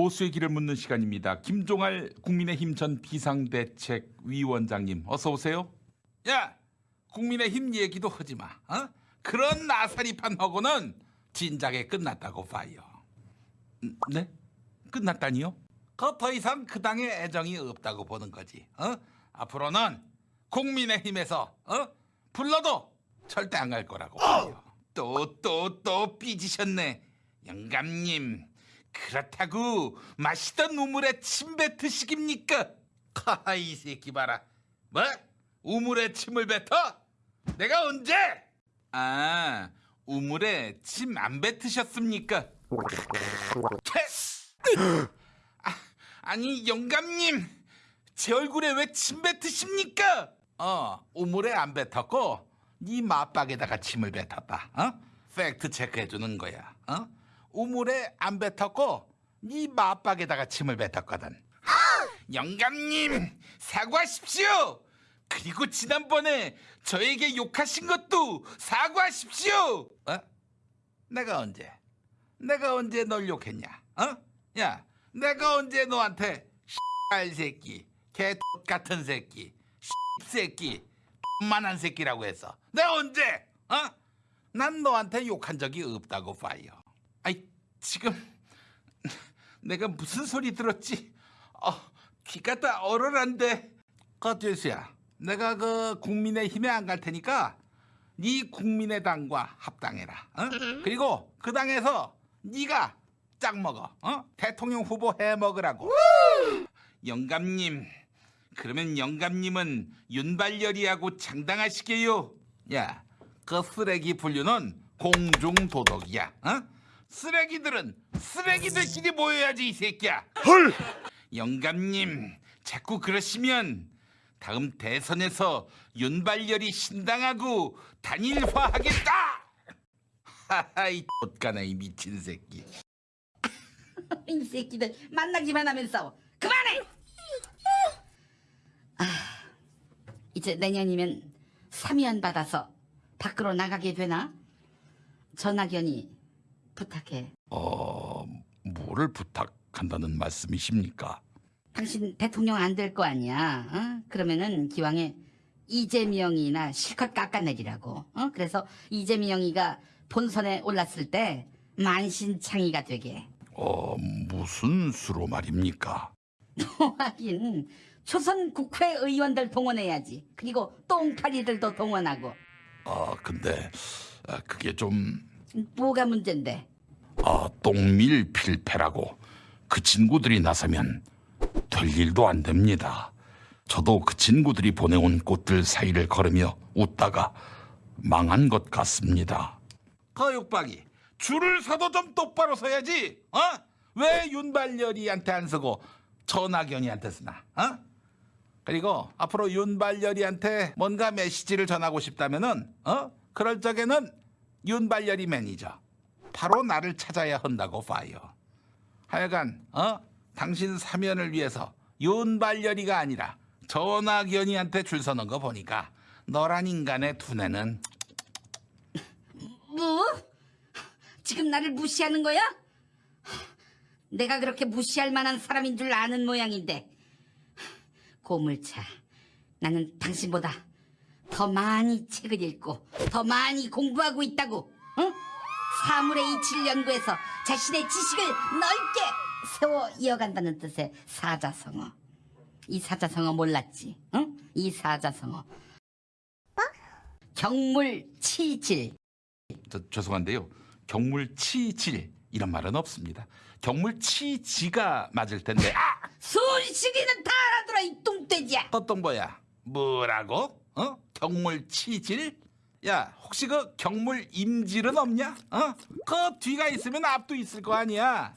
보수의 길을 묻는 시간입니다. 김종할 국민의힘 전 비상대책위원장님 어서 오세요. 야, 국민의힘 얘기도 하지 마. 어? 그런 나사리판 하고는 진작에 끝났다고 봐요. 음, 네? 끝났다니요? 그더 이상 그 당에 애정이 없다고 보는 거지. 어? 앞으로는 국민의힘에서 어? 불러도 절대 안 갈 거라고 봐요. 또 또또 삐지셨네. 영감님 그렇다고 맛있던 우물에 침 뱉으시깁니까? 하하 이 새끼 봐라. 뭐? 우물에 침을 뱉어? 내가 언제? 아 우물에 침 안 뱉으셨습니까? 채! 아, 아니 영감님 제 얼굴에 왜 침 뱉으십니까? 어 우물에 안 뱉었고 네 맞박에다가 침을 뱉었다. 어? 팩트 체크해 주는 거야. 어? 우물에 안 뱉었고 네 맞박에다가 침을 뱉었거든. 영감님 사과하십시오. 그리고 지난번에 저에게 욕하신 것도 사과하십시오. 어? 내가 언제? 내가 언제 널 욕했냐? 어? 야, 내가 언제 너한테 씨발 새끼, 개 같은 새끼, 씨 새끼, 만한 새끼라고 했어. 내가 언제? 어? 난 너한테 욕한 적이 없다고. 아이 지금 내가 무슨 소리 들었지? 어, 귀가 다 얼얼한데. 거주수야, 내가 그 국민의힘에 안 갈 테니까 네 국민의당과 합당해라. 어? 그리고 그 당에서 네가 짝 먹어. 어? 대통령 후보 해 먹으라고. 영감님, 그러면 영감님은 윤발열이하고 장당하시게요. 야, 그 쓰레기 분류는 공중도덕이야. 어? 쓰레기들은 쓰레기들끼리 모여야지 이 새끼야. 헐! 영감님, 자꾸 그러시면 다음 대선에서 윤발열이 신당하고 단일화하겠다. 하하이 옷가나 이 미친 새끼. 이 새끼들 만나기만 하면 싸워. 그만해. 아, 이제 내년이면 사면 받아서 밖으로 나가게 되나? 전학연이 부탁해. 어, 뭐를 부탁한다는 말씀이십니까? 당신 대통령 안 될 거 아니야. 어? 그러면은 기왕에 이재명이나 실컷 깎아내리라고. 어? 그래서 이재명이가 본선에 올랐을 때 만신창이가 되게. 어, 무슨 수로 말입니까? 하긴 초선 국회의원들 동원해야지. 그리고 똥파리들도 동원하고. 아, 근데 아, 그게 좀 뭐가 문제인데? 아, 똥밀 필패라고 그 친구들이 나서면 될 일도 안 됩니다. 저도 그 친구들이 보내온 꽃들 사이를 걸으며 웃다가 망한 것 같습니다. 거육박이 줄을 서도 좀 똑바로 서야지. 어? 왜 윤발열이한테 안 서고 전학연이한테 쓰나? 어? 그리고 앞으로 윤발열이한테 뭔가 메시지를 전하고 싶다면은 어? 그럴 적에는 윤발열이 매니저 바로 나를 찾아야 한다고 봐요. 하여간 어? 당신 사면을 위해서 윤발열이가 아니라 전학연이한테 줄 서는 거 보니까 너란 인간의 두뇌는 뭐? 지금 나를 무시하는 거야? 내가 그렇게 무시할 만한 사람인 줄 아는 모양인데. 고물차, 나는 당신보다 더 많이 책을 읽고 더 많이 공부하고 있다고. 응? 사물의 이치를 연구해서 자신의 지식을 넓게 세워 이어간다는 뜻의 사자성어. 이 사자성어 몰랐지? 응? 이 사자성어. 경물치질. 저, 죄송한데요. 경물치질 이런 말은 없습니다. 경물치지가 맞을 텐데 아! 순식이는 다 알아들어 이 뚱돼지야 어떤 거야? 뭐라고? 어? 경물 치질? 야 혹시 그 경물 임질은 없냐? 어? 그 뒤가 있으면 앞도 있을 거 아니야.